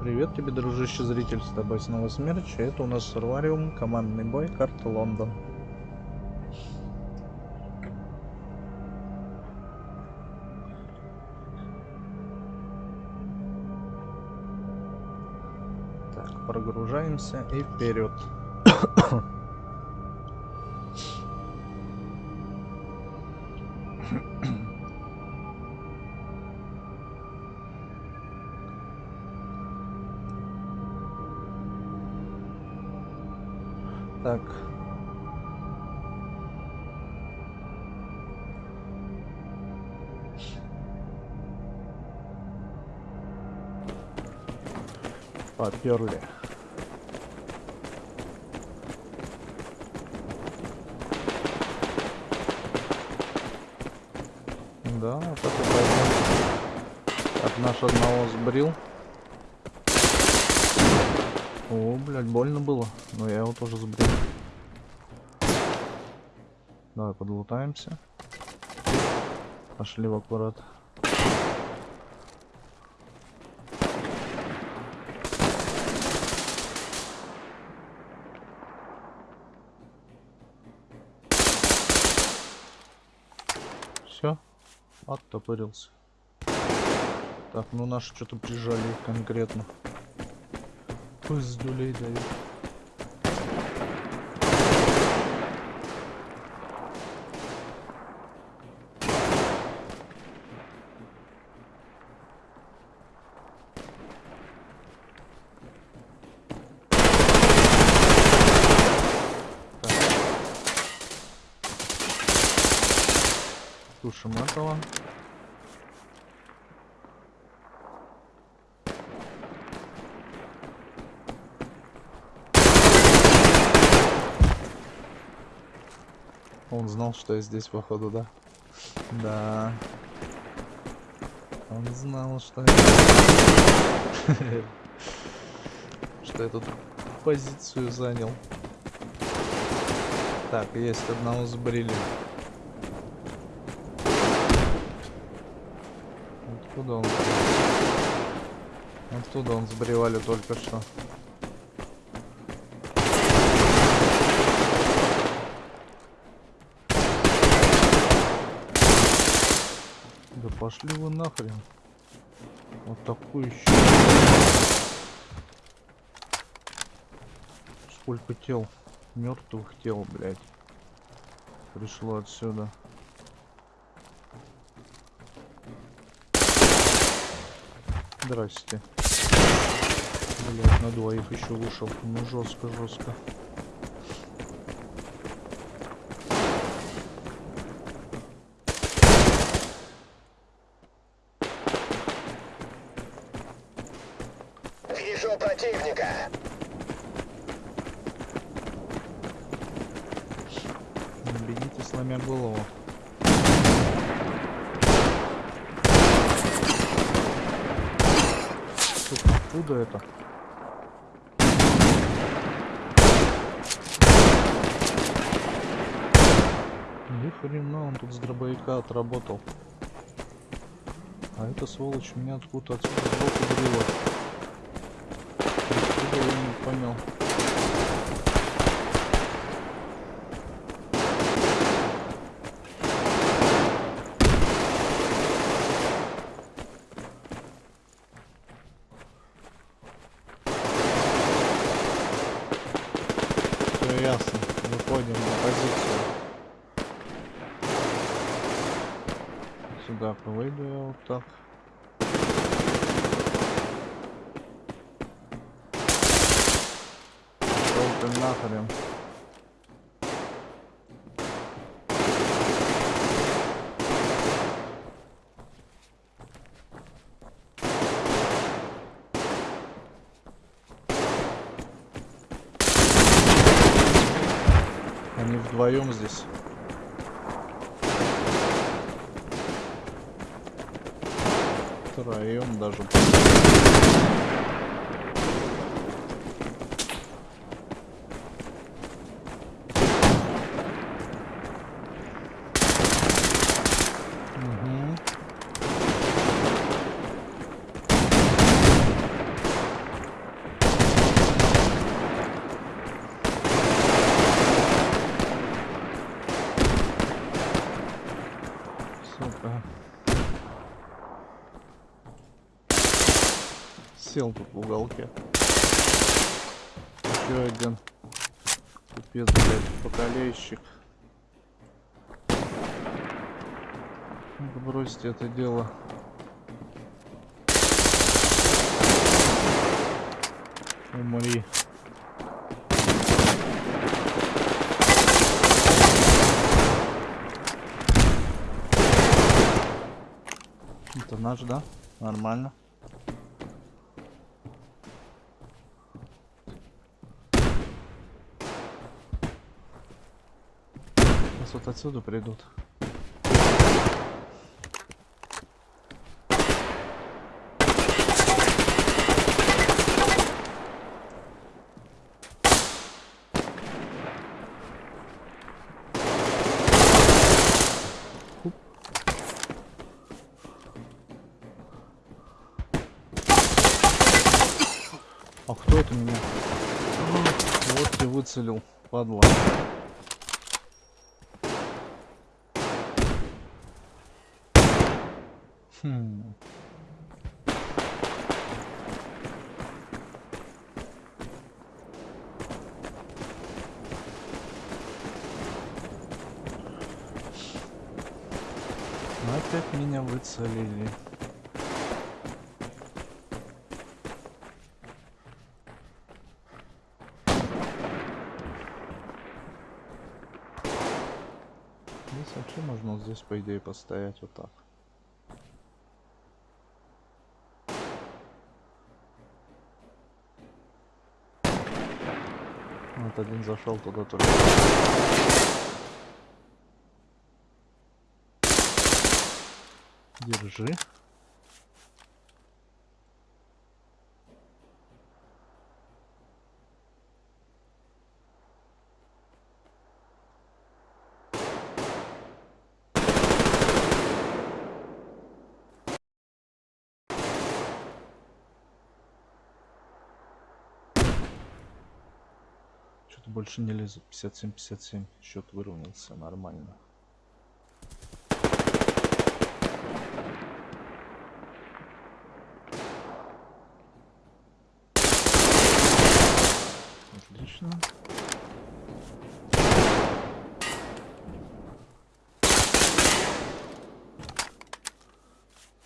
Привет тебе, дружище зритель, с тобой снова Смерч, это у нас Сурвариум, командный бой, карта Лондон. Так, прогружаемся и вперед. Так. Поперли. Да, вот это пойдем. Так, наш одного сбрил. О, блядь, больно было. Но я его тоже сбрил. Давай подлутаемся. Пошли в аккурат. Все, оттопырился. Так, ну наши что-то прижали конкретно Cuscuz do líder aí. Он знал, что я здесь, походу, да? Да. Он знал, что я... Что я тут позицию занял. Так, есть одного сбрили. Откуда он? Оттуда он сбривали только что. Пошли вы нахрен. Вот такой еще. Сколько тел? Мертвых тел, блядь. Пришло отсюда. Здрасте. Блять, на двоих еще вышел. Ну жестко, жестко. Откуда это? Ни хрена, он тут с дробовика отработал. А эта сволочь меня откуда отсюда сбоку брила. Я не понял. Ясно. Выходим на позицию. Сюда выйду я вот так. Пошел нахрен. Они вдвоем здесь. Втроем даже. Сука. Сел тут в уголке. Еще один. Пипец, блядь, покалейщик. Бросьте это дело. Умри. Это наш, да? Нормально. Вот отсюда придут. А кто это меня? Вот ты выцелил, падла. Хм. Опять меня выцелили. Здесь вообще можно вот здесь, по идее, постоять вот так. Вот один зашел туда только. Держи. Что-то больше не лезет. 57-57. Счет выровнялся нормально. Отлично.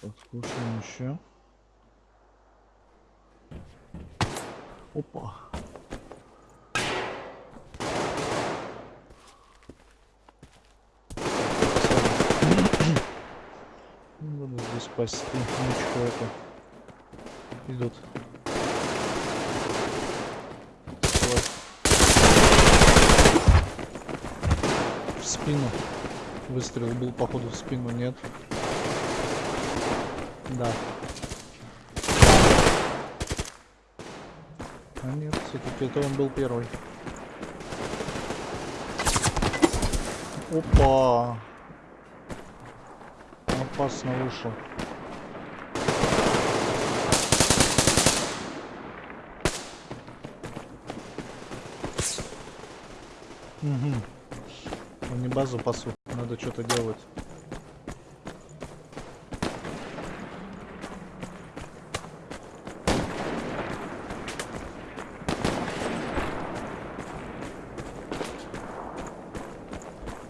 Подкушаем еще. Опа. Надо здесь спасти ничего это. Идут. Давай. В спину. Выстрел был походу в спину, нет? Да. А нет, все-таки это он был первый. Опа! Опасно вышел. Угу. Они базу пасут. Надо что-то делать.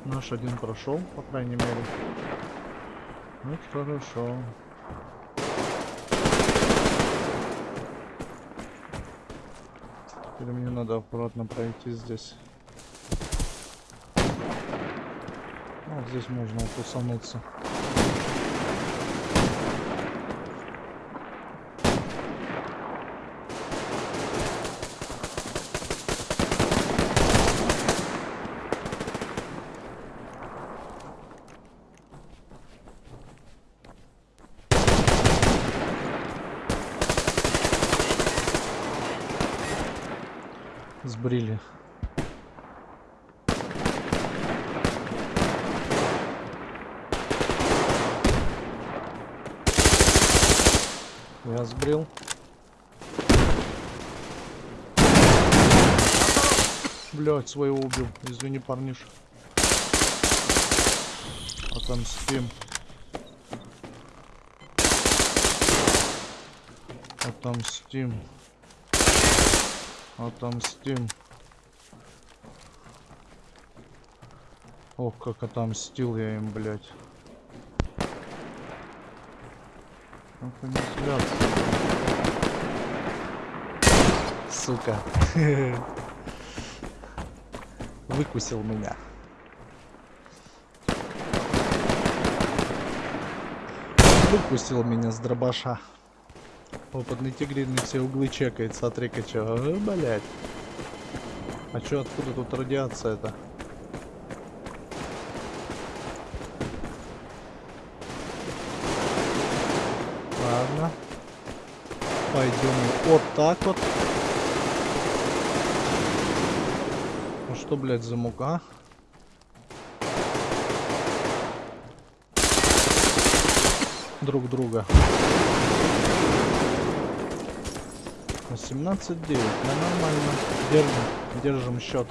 Наш один прошел, по крайней мере. Ну, хорошо. Теперь мне надо аккуратно пройти здесь. Ну, вот здесь можно укусануться. Сбрили. выстрел. Блять, своего убил. Извини, парниш. Отомстим. Отомстим. Отомстим. Ох, как отомстил я им, блядь. Ну, Сука. Выкусил меня. Выкусил меня с дробаша. Опытный тигриный все углы чекает, смотри-ка чё. Э, блядь. А чё, откуда тут радиация-то? Ладно. Пойдем вот так вот. Ну что, блядь, за мука? Друг друга. 18-9. Ну, нормально. Держим. Держим счет.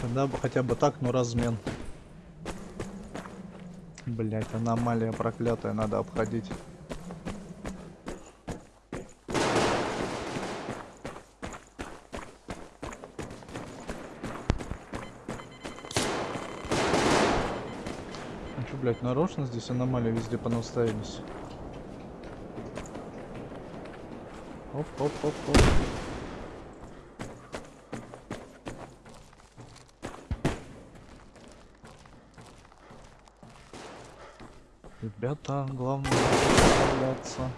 Когда бы хотя бы так, но размен. Блять, аномалия проклятая, надо обходить. Блять, нарочно здесь аномалии везде понаставились? Оп, оп, оп, оп. Ребята, главное справляться.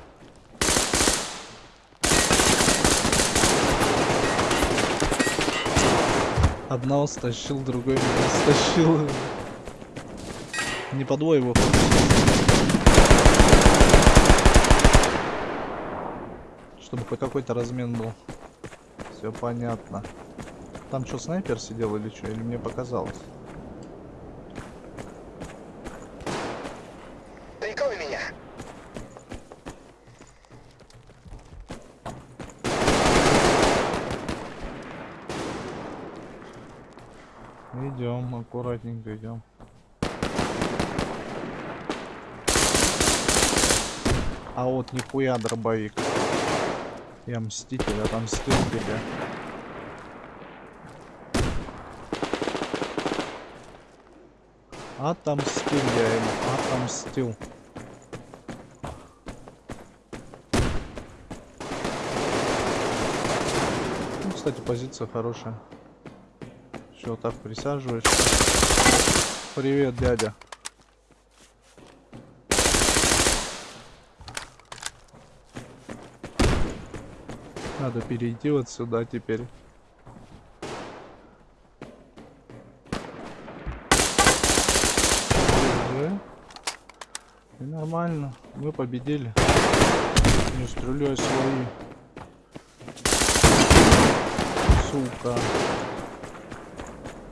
Одного стащил, другой меня стащил. Не по двое его Чтобы хоть какой-то размен был. Все понятно. Там что, снайпер сидел или что? Или мне показалось? Идем, аккуратненько идем. А вот нихуя дробовик. Я мститель, отомстил тебе. Отомстил я ему, отомстил. Ну, кстати, позиция хорошая. Все, так присаживаешься. Привет, дядя. Надо перейти вот сюда теперь. И нормально. Мы победили. Не стреляй свои. Сука.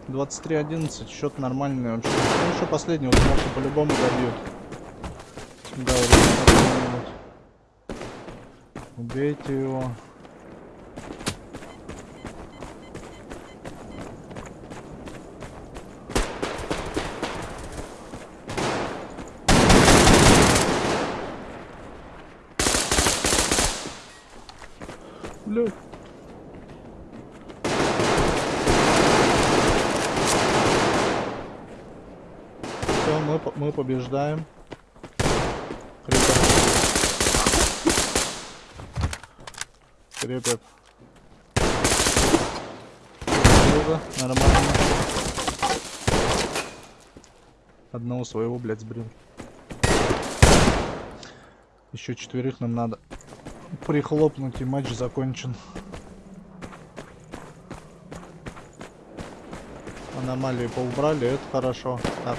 23-11, счет нормальный вообще. Ну еще последний, вот может по-любому добьют. Да, вот, Убейте его. Блядь. Все, мы, мы побеждаем. Крепят. Друга, нормально. Одного своего, блядь, сбрил. Еще четверых нам надо прихлопнуть и матч закончен. Аномалии поубрали, это хорошо. Так.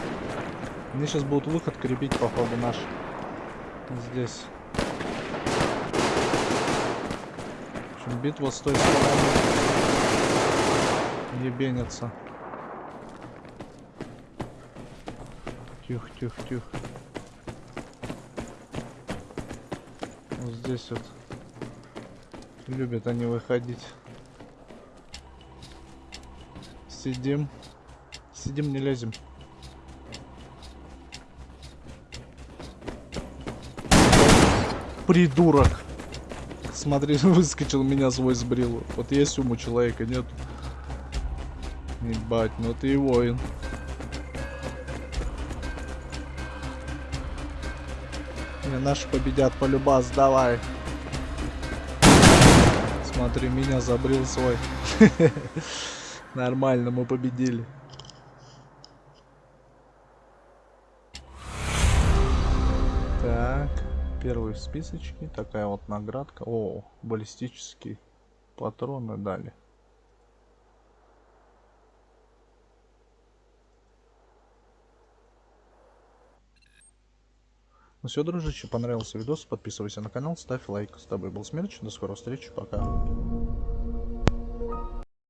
Мне сейчас будут выход крепить, походу, наш. Здесь. В общем, битва с той стороны. Ебенится. Тихо, тихо, тихо. Вот здесь вот. Любят они выходить. Сидим. Сидим, не лезем. Придурок. Смотри, выскочил, меня свой сбрил. Вот есть ум у человека, нет? Ебать, ну ты и воин. Не, наши победят полюбас, давай. Смотри, меня забрил свой. Нормально, мы победили. Первый в списочке. Такая вот наградка. О, баллистические патроны дали. Ну все, дружище, понравился видос, подписывайся на канал, ставь лайк. С тобой был Смерч, до скорой встречи, пока.